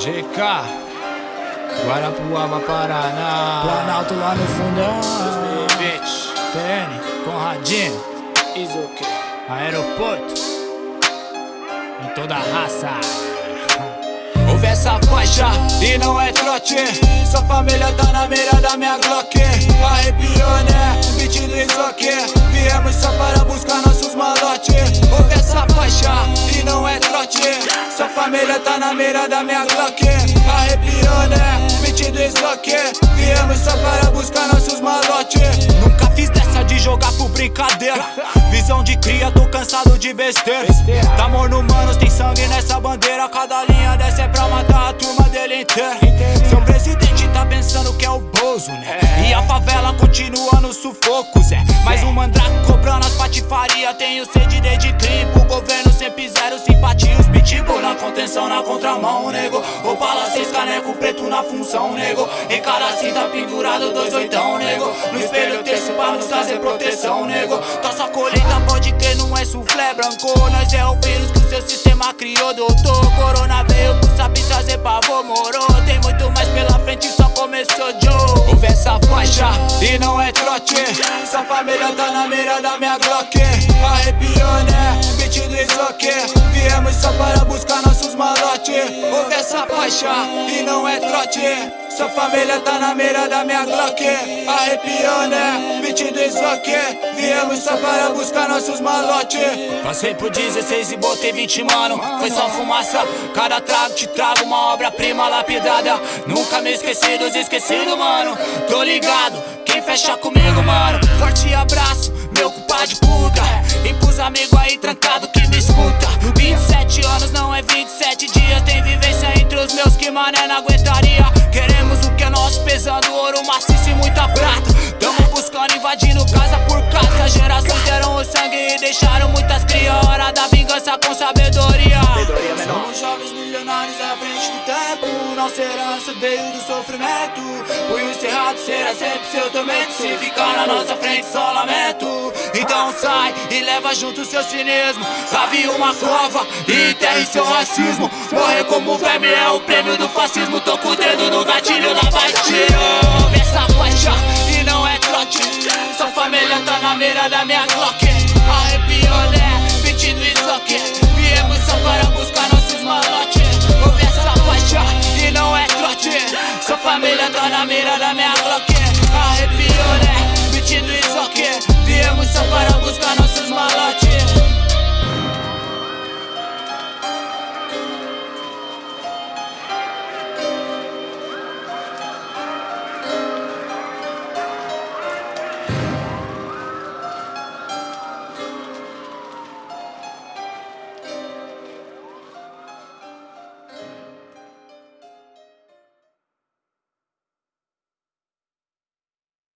GK Guarapuava, Paraná. Planalto lá no fundão. 2020 TN, Conradinho. Isoque Aeroporto. Em toda a raça. Ouve essa faixa e não é trote. Sua família tá na mira da minha Glock. Arrepiou né, beat do Isoque Viemos só para buscar nossos malotes Família tá na mira da minha Glock. Arrepiou né, beat do Isoque Viemos só para buscar nossos malotes. Nunca fiz dessa de jogar por brincadeira. Visão de cria, tô cansado de besteira. Tá no manos, tem sangue nessa bandeira. Cada linha dessa é pra matar a turma dele inteira. Seu presidente tá pensando que é o Bozo, né? E continua no sufoco, Zé. Mais um mandrake cobrando as patifarias Tenho sede de crime pro governo sempre zero simpatia. Os pitbull na contenção, na contramão, nego. Opala seis caneco preto na função, nego. Em cara cinta pendurado dois oitão, nego. No espelho terço pra nos trazer proteção, nego. Tossa colheita pode crer, não é suflé branco. Nós é o vírus que o seu sistema criou, doutor. Corona veio por saber trazer pavor, moro Tem muito mais pela frente, só começou, Joe. Ouve essa faixa e não é trote. Sua família tá na mira da minha Glock. Arrepiou, né? Beat do Isoque Viemos só para buscar nossos malotes Ouve essa faixa e não é trote. Sua família tá na mira da minha Glock. Arrepiou, né? Beat do Isoque Viemos só para buscar nossos malotes Passei por 16 e botei 20, mano. Foi só fumaça. Cada trago te trago uma obra-prima lapidada Nunca me esqueci dos esquecidos, mano. Tô ligado, quem fecha comigo, mano. Forte abraço, meu culpado de puta. E pros amigos aí trancado que me escuta. 27 anos não é 27 dias. Tem vivência entre os meus que mané não aguentaria. Queremos o que é nosso pesando ouro maciço e muita prata. Tamo buscando invadindo casa por casa. Gerações deram o sangue e deixaram muitas cria Hora da vingança com sabedoria Somos jovens milionários à frente do tempo. Nossa herança veio do sofrimento. Punho cerrado será sempre seu tormento. Se ficar na nossa frente só lamento. Então sai e leva junto seu cinismo. Cave uma cova e enterre seu racismo. Morrer como verme é o prêmio do fascismo. Tô com o dedo no gatilho na batida. Essa faixa e não é trote. Sua família tá na mira da minha Glock na mira da minha Glock Arrepiou, né? Beat do Isoque Viemos só para buscar nossos malotes.